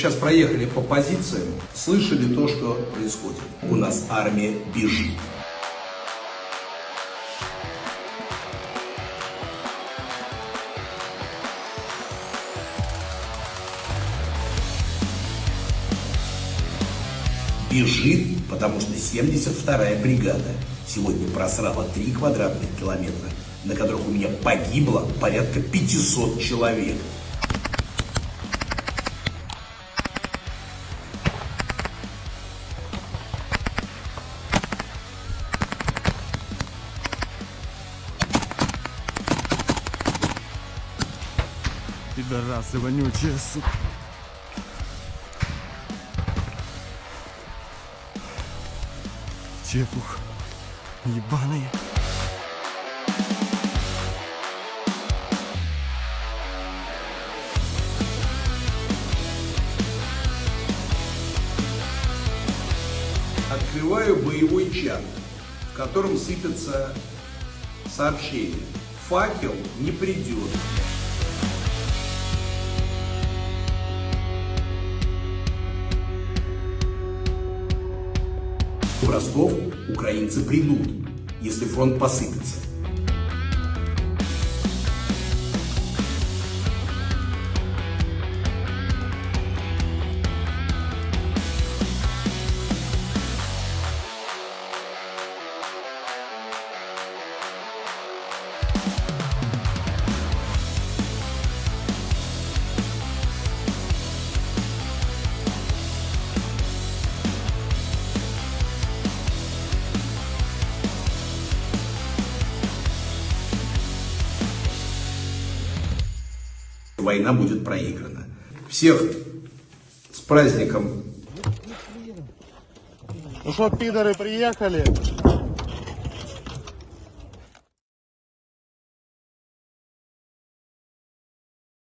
Сейчас проехали по позициям, слышали то, что происходит. У нас армия бежит. Бежит, потому что 72-я бригада сегодня просрала 3 квадратных километра, на которых у меня погибло порядка 500 человек. Пидорасы вонючие, сука. Чепух. Ебаные. Открываю боевой чат, в котором сыпятся сообщения. Факел не придет. В Ростов украинцы придут, если фронт посыпется. Война будет проиграна. Всех с праздником Ну что, пидоры, приехали?